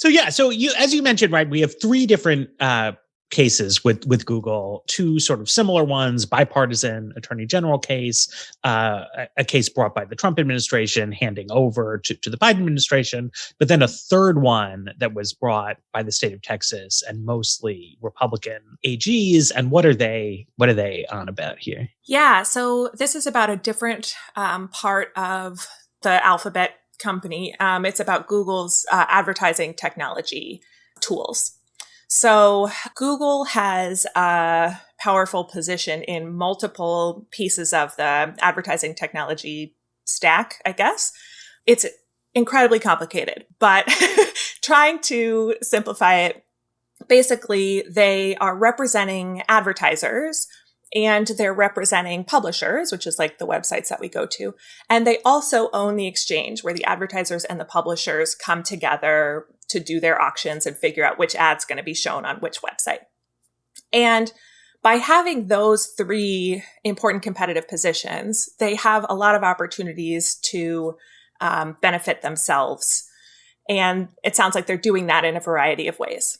So yeah, so you as you mentioned, right, we have three different uh, cases with with Google, two sort of similar ones, bipartisan attorney general case, uh, a, a, case brought by the Trump administration handing over to, to the Biden administration, but then a third one that was brought by the state of Texas and mostly Republican AGs. And what are they what are they on about here? Yeah, so this is about a different um, part of the alphabet company. Um, it's about Google's uh, advertising technology tools. So Google has a powerful position in multiple pieces of the advertising technology stack, I guess. It's incredibly complicated, but trying to simplify it, basically they are representing advertisers and they're representing publishers, which is like the websites that we go to. And they also own the exchange where the advertisers and the publishers come together to do their auctions and figure out which ad's going to be shown on which website. And by having those three important competitive positions, they have a lot of opportunities to um, benefit themselves. And it sounds like they're doing that in a variety of ways.